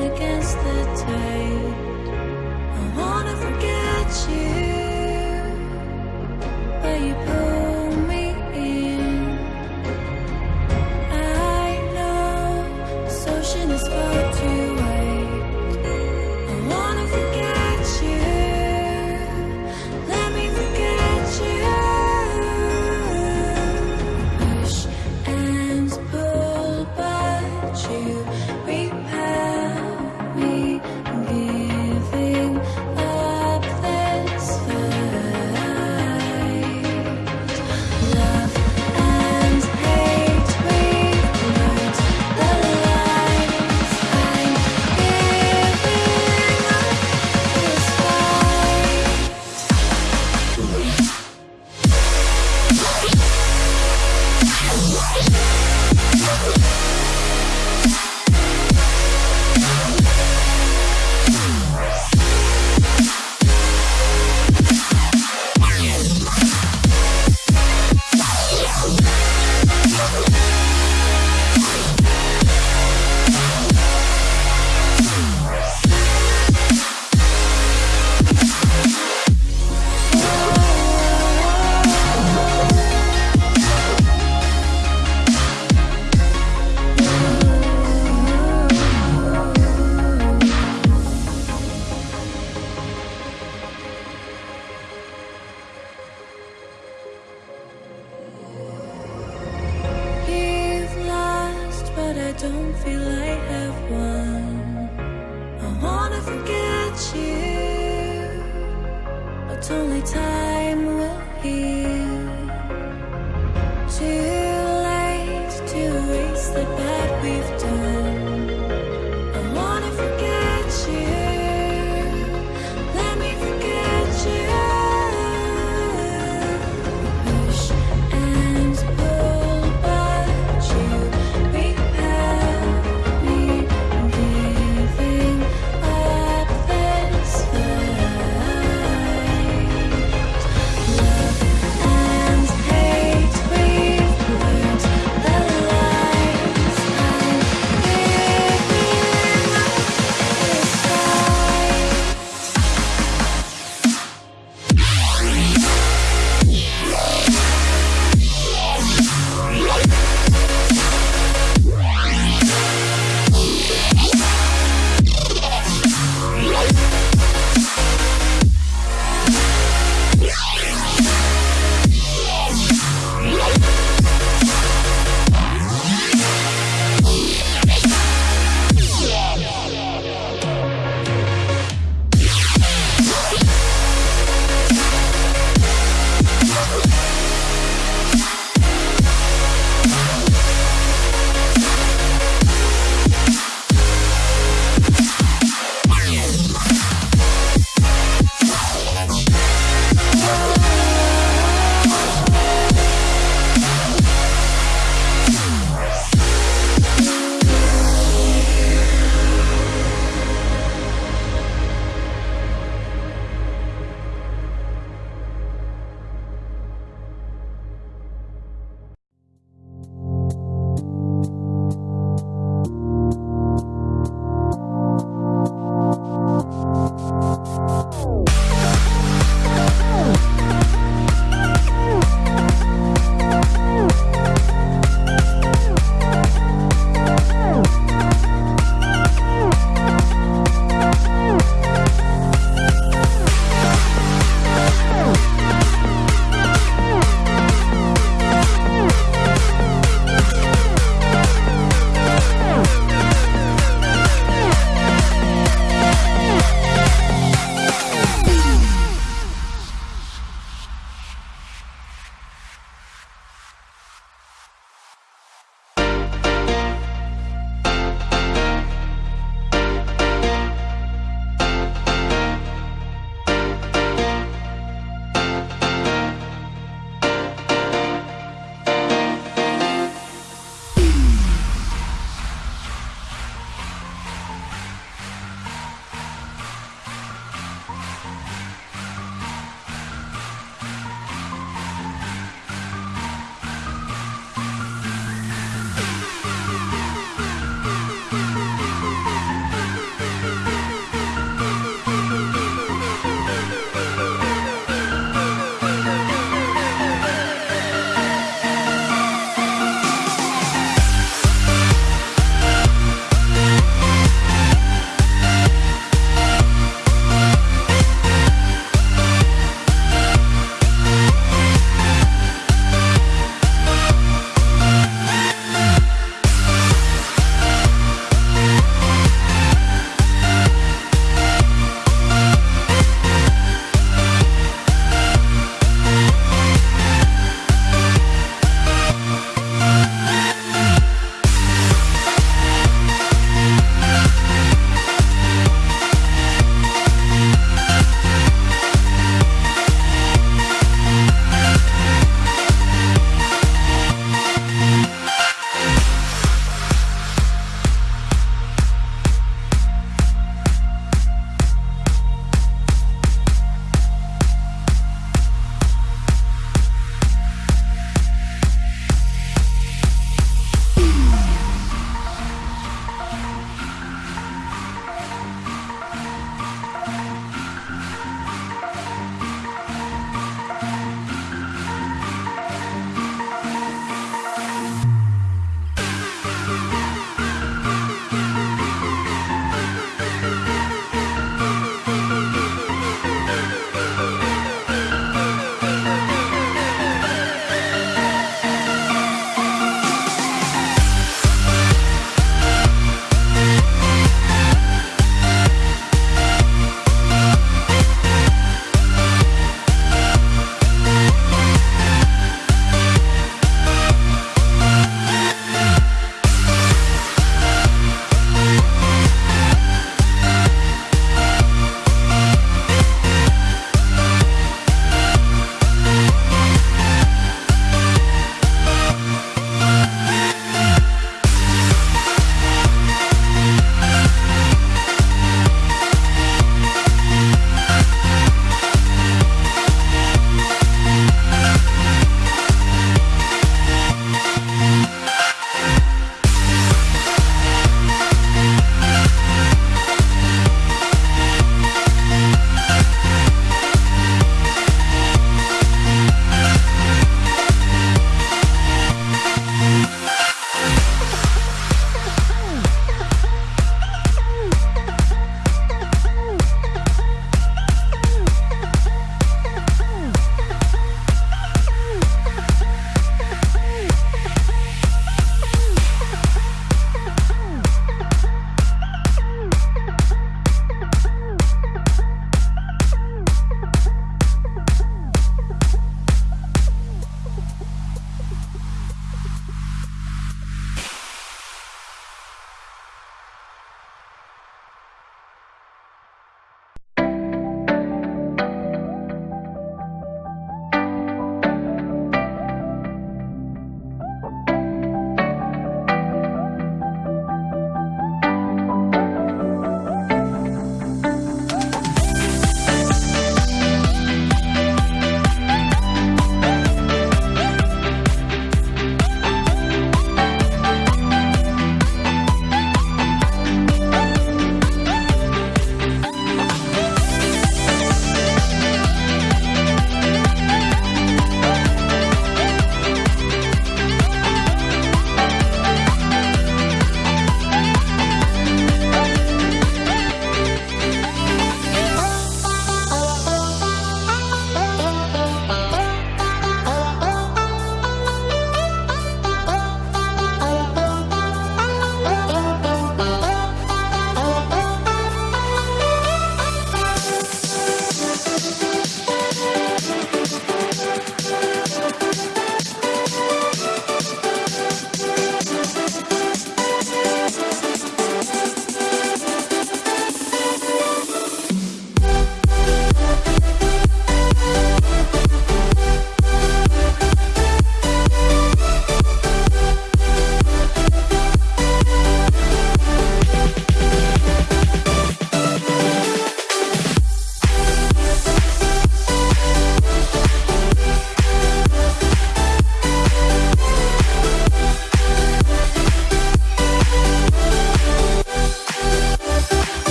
against the tide.